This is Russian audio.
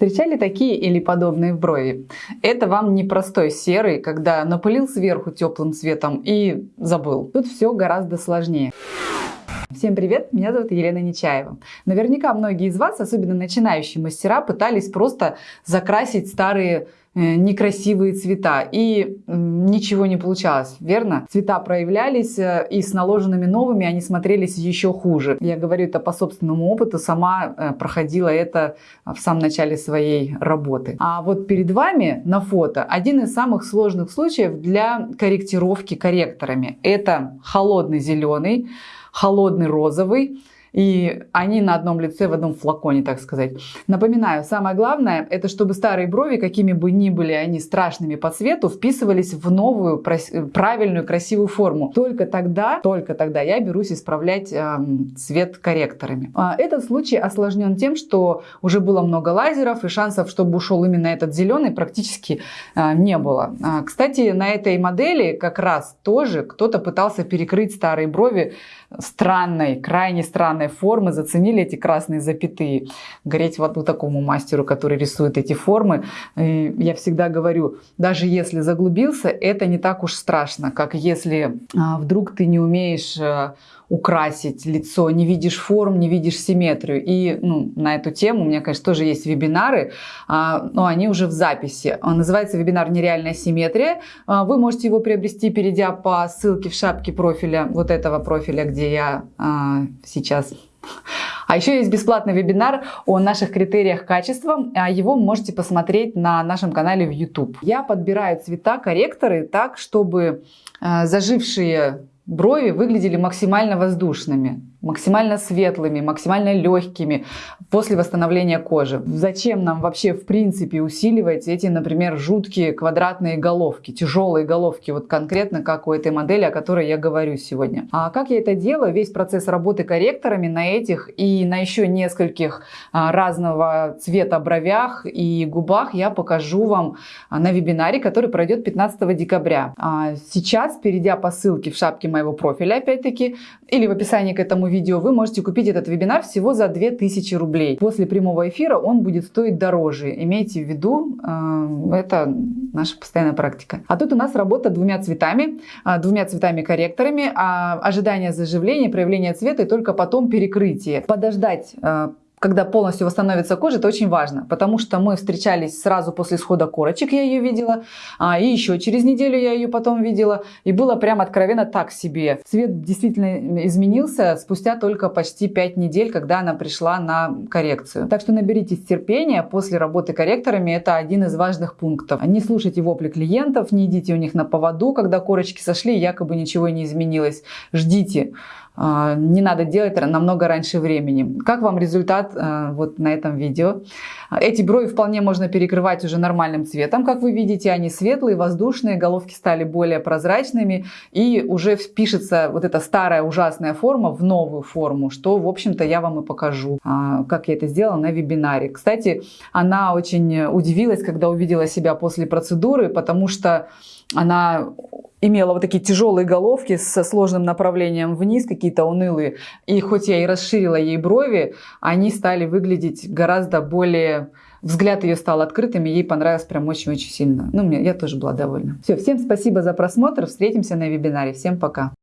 Встречали такие или подобные в брови? Это вам не простой серый, когда напылил сверху теплым цветом и забыл. Тут все гораздо сложнее. Всем привет, меня зовут Елена Нечаева. Наверняка многие из вас, особенно начинающие мастера, пытались просто закрасить старые некрасивые цвета и ничего не получалось, верно? Цвета проявлялись э, и с наложенными новыми они смотрелись еще хуже. Я говорю это по собственному опыту, сама э, проходила это в самом начале своей работы. А вот перед вами на фото один из самых сложных случаев для корректировки корректорами. Это холодный зеленый, холодный розовый, и они на одном лице, в одном флаконе, так сказать. Напоминаю, самое главное, это чтобы старые брови, какими бы ни были они страшными по цвету, вписывались в новую, правильную, красивую форму. Только тогда, только тогда я берусь исправлять э, цвет корректорами. А этот случай осложнен тем, что уже было много лазеров, и шансов, чтобы ушел именно этот зеленый, практически э, не было. А, кстати, на этой модели как раз тоже кто-то пытался перекрыть старые брови странной, крайне странной формы, заценили эти красные запятые. Гореть вот такому мастеру, который рисует эти формы. И я всегда говорю, даже если заглубился, это не так уж страшно, как если а, вдруг ты не умеешь а, украсить лицо, не видишь форм, не видишь симметрию. И ну, на эту тему у меня, конечно, тоже есть вебинары, а, но они уже в записи. Он называется вебинар «Нереальная симметрия». А, вы можете его приобрести, перейдя по ссылке в шапке профиля, вот этого профиля, где я а, сейчас а еще есть бесплатный вебинар о наших критериях качества. Его можете посмотреть на нашем канале в YouTube. Я подбираю цвета, корректоры так, чтобы зажившие брови выглядели максимально воздушными максимально светлыми, максимально легкими после восстановления кожи. Зачем нам вообще в принципе усиливать эти, например, жуткие квадратные головки, тяжелые головки, вот конкретно как у этой модели, о которой я говорю сегодня. А как я это делаю? Весь процесс работы корректорами на этих и на еще нескольких а, разного цвета бровях и губах я покажу вам а, на вебинаре, который пройдет 15 декабря. А сейчас, перейдя по ссылке в шапке моего профиля, опять-таки, или в описании к этому видео, вы можете купить этот вебинар всего за 2000 рублей. После прямого эфира он будет стоить дороже. Имейте в виду, э, это наша постоянная практика. А тут у нас работа двумя цветами, э, двумя цветами-корректорами, а ожидание заживления, проявление цвета и только потом перекрытие. Подождать э, когда полностью восстановится кожа, это очень важно, потому что мы встречались сразу после схода корочек, я ее видела, а, и еще через неделю я ее потом видела, и было прям откровенно так себе. Цвет действительно изменился спустя только почти 5 недель, когда она пришла на коррекцию. Так что наберитесь терпения, после работы корректорами это один из важных пунктов. Не слушайте вопли клиентов, не идите у них на поводу, когда корочки сошли, якобы ничего не изменилось. Ждите. А, не надо делать намного раньше времени. Как вам результат а, вот на этом видео? Эти брови вполне можно перекрывать уже нормальным цветом, как вы видите, они светлые, воздушные, головки стали более прозрачными и уже впишется вот эта старая ужасная форма в новую форму, что в общем-то я вам и покажу, а, как я это сделала на вебинаре. Кстати, она очень удивилась, когда увидела себя после процедуры, потому что она имела вот такие тяжелые головки со сложным направлением вниз, какие-то унылые. И хоть я и расширила ей брови, они стали выглядеть гораздо более... Взгляд ее стал открытым, и ей понравилось прям очень-очень сильно. Ну, мне, я тоже была довольна. Все, всем спасибо за просмотр. Встретимся на вебинаре. Всем пока.